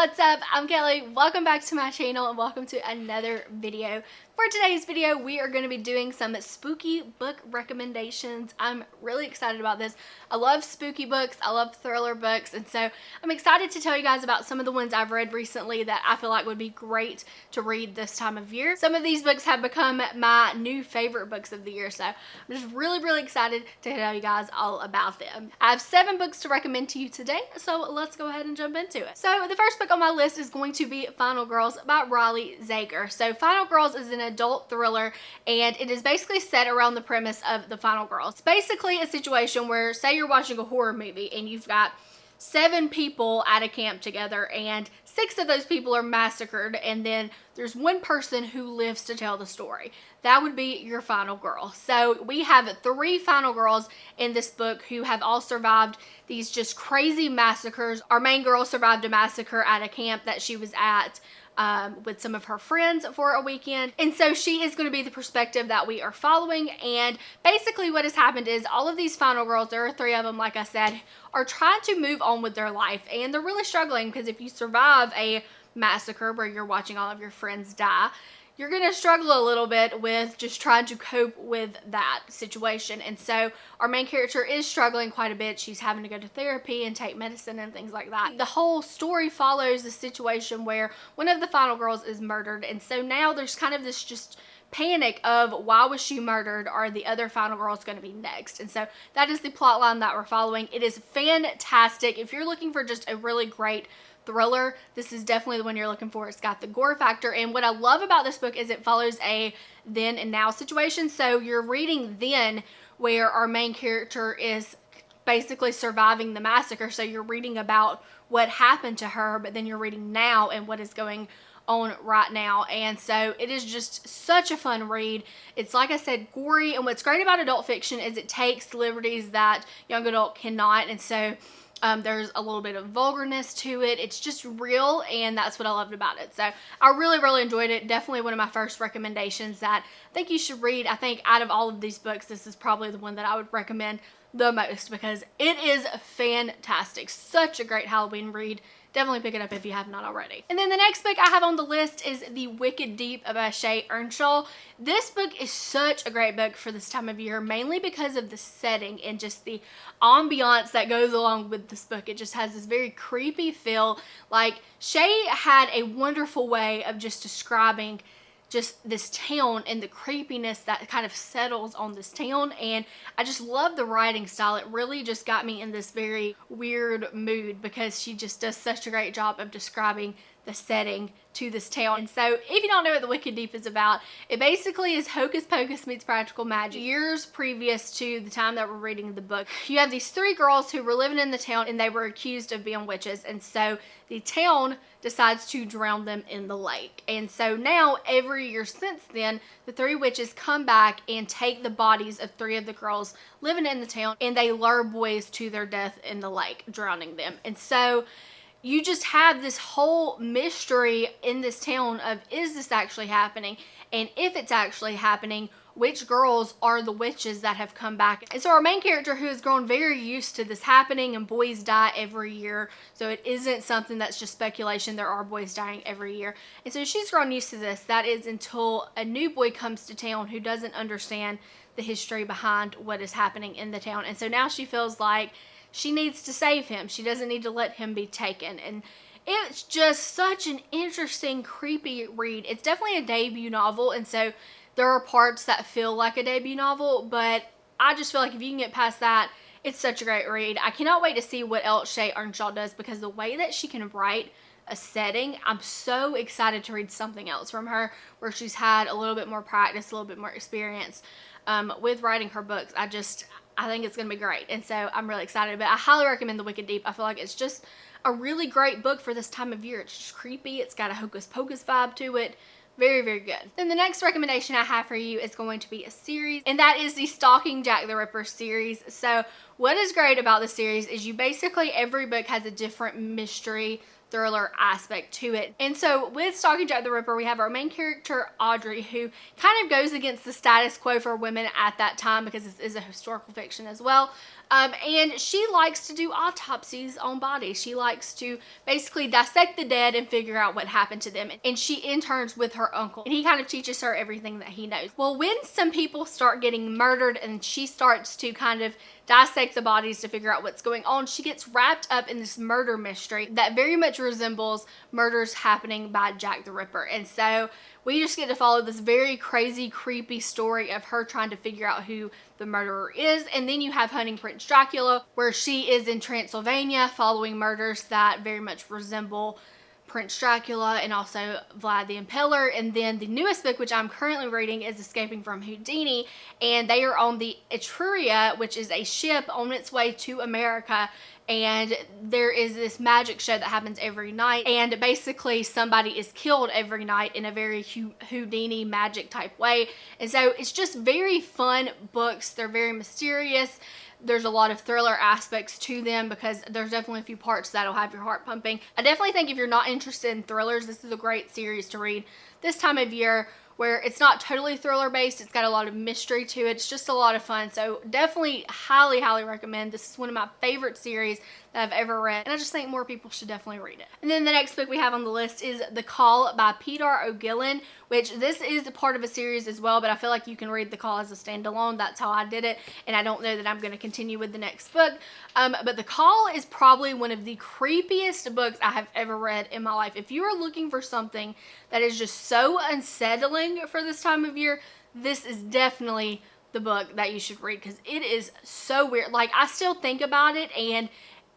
What's up? I'm Kelly. Welcome back to my channel and welcome to another video. For today's video, we are going to be doing some spooky book recommendations. I'm really excited about this. I love spooky books. I love thriller books. And so I'm excited to tell you guys about some of the ones I've read recently that I feel like would be great to read this time of year. Some of these books have become my new favorite books of the year. So I'm just really, really excited to tell you guys all about them. I have seven books to recommend to you today. So let's go ahead and jump into it. So the first book on my list is going to be Final Girls by Riley Sager. So Final Girls is an adult thriller and it is basically set around the premise of the final girl. It's basically a situation where say you're watching a horror movie and you've got seven people at a camp together and six of those people are massacred and then there's one person who lives to tell the story. That would be your final girl. So we have three final girls in this book who have all survived these just crazy massacres. Our main girl survived a massacre at a camp that she was at um, with some of her friends for a weekend. And so she is going to be the perspective that we are following. And basically what has happened is all of these final girls, there are three of them, like I said, are trying to move on with their life. And they're really struggling because if you survive a massacre where you're watching all of your friends die, you're going to struggle a little bit with just trying to cope with that situation. And so our main character is struggling quite a bit. She's having to go to therapy and take medicine and things like that. The whole story follows the situation where one of the final girls is murdered. And so now there's kind of this just panic of why was she murdered are the other final girls going to be next and so that is the plot line that we're following it is fantastic if you're looking for just a really great thriller. This is definitely the one you're looking for. It's got the gore factor. And what I love about this book is it follows a then and now situation. So you're reading then where our main character is basically surviving the massacre. So you're reading about what happened to her, but then you're reading now and what is going on right now. And so it is just such a fun read. It's like I said, gory. And what's great about adult fiction is it takes liberties that young adult cannot. And so um, there's a little bit of vulgarness to it. It's just real and that's what I loved about it. So I really, really enjoyed it. Definitely one of my first recommendations that I think you should read. I think out of all of these books, this is probably the one that I would recommend the most because it is fantastic. Such a great Halloween read definitely pick it up if you have not already. And then the next book I have on the list is The Wicked Deep by Shea Ernshaw. This book is such a great book for this time of year, mainly because of the setting and just the ambiance that goes along with this book. It just has this very creepy feel. Like Shea had a wonderful way of just describing just this town and the creepiness that kind of settles on this town and I just love the writing style. It really just got me in this very weird mood because she just does such a great job of describing the setting to this town. And so if you don't know what The Wicked Deep is about, it basically is Hocus Pocus meets practical magic. Years previous to the time that we're reading the book, you have these three girls who were living in the town and they were accused of being witches. And so the town decides to drown them in the lake. And so now every year since then, the three witches come back and take the bodies of three of the girls living in the town and they lure boys to their death in the lake, drowning them. And so you just have this whole mystery in this town of is this actually happening? And if it's actually happening which girls are the witches that have come back? And so our main character who has grown very used to this happening and boys die every year. So it isn't something that's just speculation. There are boys dying every year. And so she's grown used to this. That is until a new boy comes to town who doesn't understand the history behind what is happening in the town. And so now she feels like she needs to save him. She doesn't need to let him be taken. And it's just such an interesting, creepy read. It's definitely a debut novel, and so there are parts that feel like a debut novel, but I just feel like if you can get past that, it's such a great read. I cannot wait to see what else Shea Ernshaw does because the way that she can write a setting, I'm so excited to read something else from her where she's had a little bit more practice, a little bit more experience um, with writing her books. I just, I think it's going to be great. And so I'm really excited. But I highly recommend The Wicked Deep. I feel like it's just a really great book for this time of year. It's just creepy. It's got a hocus pocus vibe to it. Very, very good. Then the next recommendation I have for you is going to be a series, and that is the Stalking Jack the Ripper series. So what is great about the series is you basically, every book has a different mystery thriller aspect to it. And so with Stalking Jack the Ripper, we have our main character, Audrey, who kind of goes against the status quo for women at that time because this is a historical fiction as well. Um, and she likes to do autopsies on bodies. She likes to basically dissect the dead and figure out what happened to them. And she interns with her uncle. And he kind of teaches her everything that he knows. Well, when some people start getting murdered and she starts to kind of dissect the bodies to figure out what's going on, she gets wrapped up in this murder mystery that very much resembles murders happening by Jack the Ripper. And so we just get to follow this very crazy, creepy story of her trying to figure out who the murderer is. And then you have Hunting Prince Dracula, where she is in Transylvania following murders that very much resemble Prince Dracula and also Vlad the Impaler. And then the newest book, which I'm currently reading, is Escaping from Houdini. And they are on the Etruria, which is a ship on its way to America. And there is this magic show that happens every night. And basically somebody is killed every night in a very Houdini magic type way. And so it's just very fun books. They're very mysterious there's a lot of thriller aspects to them because there's definitely a few parts that'll have your heart pumping. I definitely think if you're not interested in thrillers, this is a great series to read this time of year where it's not totally thriller based. It's got a lot of mystery to it. It's just a lot of fun. So definitely highly, highly recommend. This is one of my favorite series that I've ever read. And I just think more people should definitely read it. And then the next book we have on the list is The Call by Peter O'Guilin, which this is a part of a series as well, but I feel like you can read The Call as a standalone. That's how I did it. And I don't know that I'm going to continue with the next book. Um, but The Call is probably one of the creepiest books I have ever read in my life. If you are looking for something that is just so unsettling for this time of year, this is definitely the book that you should read because it is so weird. Like, I still think about it and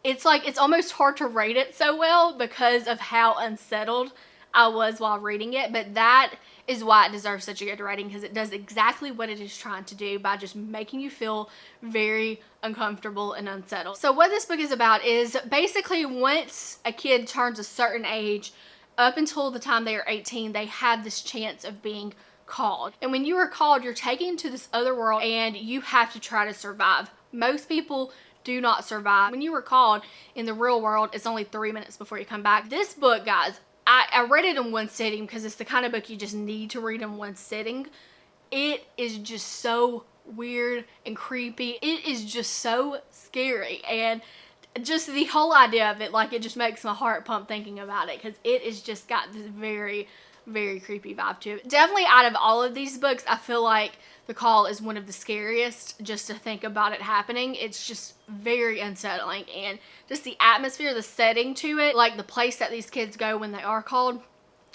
it's like it's almost hard to rate it so well because of how unsettled I was while reading it. But that is why it deserves such a good rating because it does exactly what it is trying to do by just making you feel very uncomfortable and unsettled. So what this book is about is basically once a kid turns a certain age, up until the time they are 18, they have this chance of being called. And when you are called, you're taken to this other world and you have to try to survive. Most people do not survive. When you were called in the real world, it's only three minutes before you come back. This book, guys, I, I read it in one sitting because it's the kind of book you just need to read in one sitting. It is just so weird and creepy. It is just so scary and just the whole idea of it, like it just makes my heart pump thinking about it because it is just got this very very creepy vibe to it. Definitely out of all of these books, I feel like The Call is one of the scariest just to think about it happening. It's just very unsettling and just the atmosphere, the setting to it, like the place that these kids go when they are called,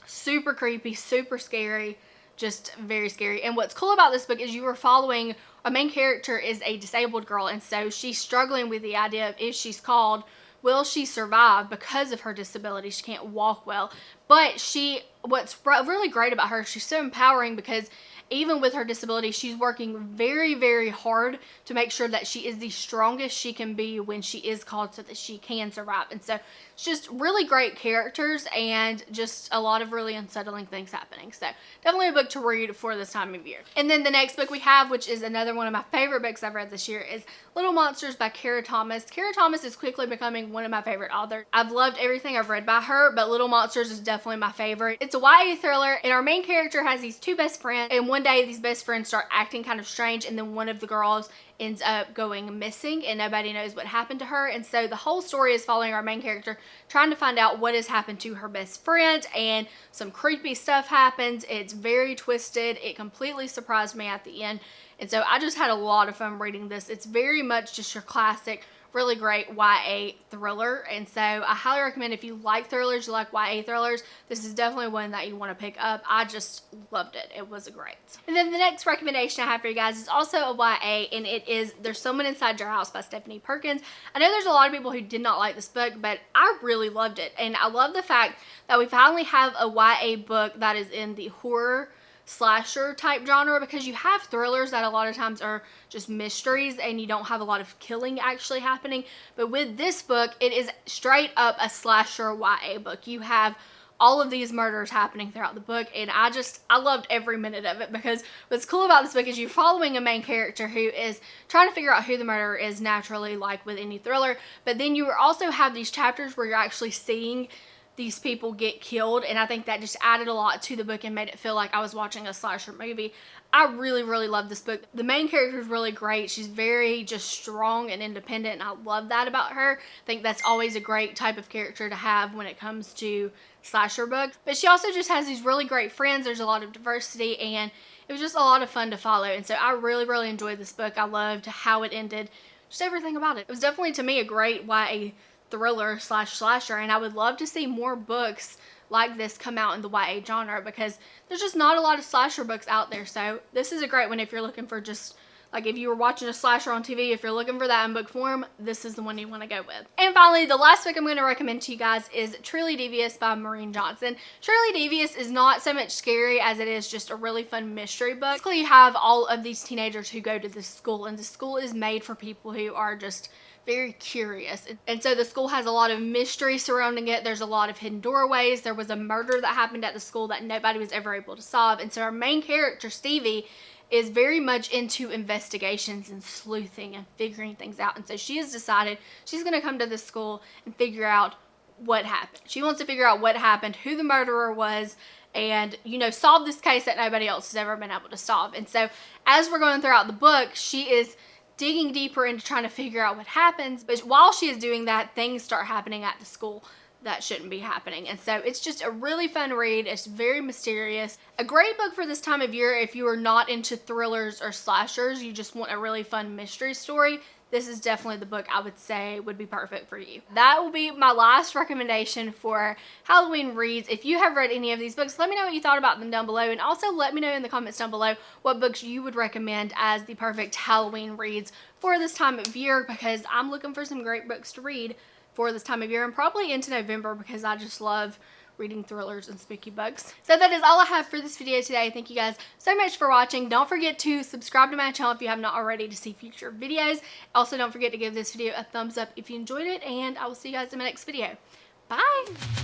super creepy, super scary, just very scary. And what's cool about this book is you are following, a main character is a disabled girl and so she's struggling with the idea of if she's called, will she survive because of her disability? She can't walk well. But she, what's really great about her, she's so empowering because even with her disability, she's working very, very hard to make sure that she is the strongest she can be when she is called so that she can survive. And so it's just really great characters and just a lot of really unsettling things happening. So definitely a book to read for this time of year. And then the next book we have, which is another one of my favorite books I've read this year, is Little Monsters by Kara Thomas. Kara Thomas is quickly becoming one of my favorite authors. I've loved everything I've read by her, but Little Monsters is definitely my favorite. It's a YA thriller, and our main character has these two best friends, and one day these best friends start acting kind of strange and then one of the girls ends up going missing and nobody knows what happened to her and so the whole story is following our main character trying to find out what has happened to her best friend and some creepy stuff happens. It's very twisted. It completely surprised me at the end and so I just had a lot of fun reading this. It's very much just your classic really great YA thriller. And so I highly recommend if you like thrillers, you like YA thrillers, this is definitely one that you want to pick up. I just loved it. It was a great. And then the next recommendation I have for you guys is also a YA and it is There's Someone Inside Your House by Stephanie Perkins. I know there's a lot of people who did not like this book, but I really loved it. And I love the fact that we finally have a YA book that is in the horror slasher type genre because you have thrillers that a lot of times are just mysteries and you don't have a lot of killing actually happening. But with this book, it is straight up a slasher YA book. You have all of these murders happening throughout the book and I just I loved every minute of it because what's cool about this book is you're following a main character who is trying to figure out who the murderer is naturally like with any thriller but then you also have these chapters where you're actually seeing these people get killed and I think that just added a lot to the book and made it feel like I was watching a slasher movie. I really, really love this book. The main character is really great. She's very just strong and independent and I love that about her. I think that's always a great type of character to have when it comes to slasher books. But she also just has these really great friends. There's a lot of diversity and it was just a lot of fun to follow. And so I really, really enjoyed this book. I loved how it ended, just everything about it. It was definitely to me a great YA thriller slash slasher and I would love to see more books like this come out in the YA genre because there's just not a lot of slasher books out there so this is a great one if you're looking for just like if you were watching a slasher on TV, if you're looking for that in book form, this is the one you want to go with. And finally, the last book I'm going to recommend to you guys is Truly Devious by Maureen Johnson. Truly Devious is not so much scary as it is just a really fun mystery book. Basically, you have all of these teenagers who go to this school and the school is made for people who are just very curious. And so the school has a lot of mystery surrounding it. There's a lot of hidden doorways. There was a murder that happened at the school that nobody was ever able to solve. And so our main character, Stevie, is very much into investigations and sleuthing and figuring things out. And so she has decided she's going to come to this school and figure out what happened. She wants to figure out what happened, who the murderer was, and, you know, solve this case that nobody else has ever been able to solve. And so as we're going throughout the book, she is digging deeper into trying to figure out what happens. But while she is doing that, things start happening at the school that shouldn't be happening. And so it's just a really fun read. It's very mysterious. A great book for this time of year if you are not into thrillers or slashers, you just want a really fun mystery story this is definitely the book I would say would be perfect for you. That will be my last recommendation for Halloween reads. If you have read any of these books, let me know what you thought about them down below and also let me know in the comments down below what books you would recommend as the perfect Halloween reads for this time of year because I'm looking for some great books to read for this time of year and probably into November because I just love reading thrillers and spooky books. So that is all I have for this video today. Thank you guys so much for watching. Don't forget to subscribe to my channel if you have not already to see future videos. Also, don't forget to give this video a thumbs up if you enjoyed it, and I will see you guys in my next video. Bye!